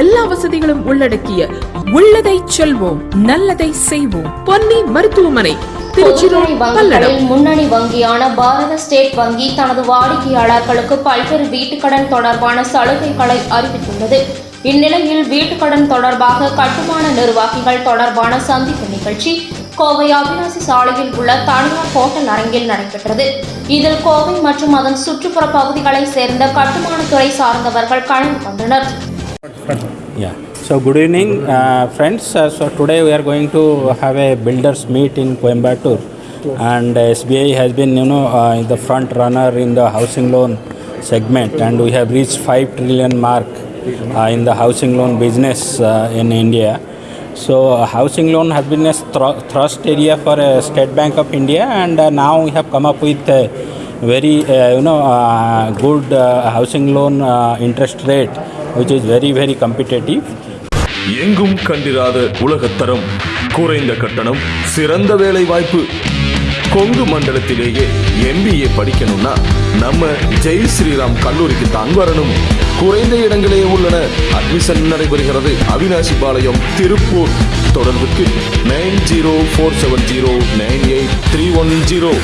எல்லா வசதிகளும் உள்ளடக்கிய உள்ளதை செல்வோம் நல்லதை செய்வோம். பொன்னி மருத்துவமனை முன்னணி வங்கியான பாரத ஸ்டேட் வங்கி தனது வாடிக்கையாளர்களுக்கு பல்வேறு வீட்டுக்கடன் தொடர்பான சலுகைகளை அறிவித்துள்ளது. இந்நிலையில் வீட்டுக்கடன் தொடர்பாக கட்டுமான நிர்வாகிகள் தொடர்பான சந்திப்பு நிகழ்ச்சி கோவை அவினாசி சாலையில் உள்ள தனியார் ஹோட்டல் அரங்கில் நடைபெற்றது. இதில் கோவை மற்றும் அதன் சுற்றுப்புற பகுதிகளைச் சேர்ந்த கட்டுமானத்துறை சார்ந்தவர்கள் கலந்து கொண்டனர். Yeah. So good evening, uh, friends. Uh, so today we are going to have a builders meet in Coimbatore, and uh, SBI has been, you know, uh, the front runner in the housing loan segment, and we have reached five trillion mark uh, in the housing loan business uh, in India. So uh, housing loan has been a thr- thrust area for State Bank of India, and now we have come up with very, uh, you know, uh, good uh, housing loan uh, interest rate, which is very, very competitive. எங்கும் கண்டிராத உலகத்தரம் குறைந்த கட்டணம் சிறந்த வேலை வாய்ப்பு Kongu மண்டலத்திலேயே MBA படிக்கணும்னா நம்ம ஜெய் ஸ்ரீராம் கல்லூரிக்கு தான் வரணும். குறைந்த இடங்களே உள்ளன. அட்மிஷன் நடைபெறுகிறது. அவினாசி பாளையம் திருப்பூர். தொடர்புக்கு nine zero four seven zero nine eight three one zero.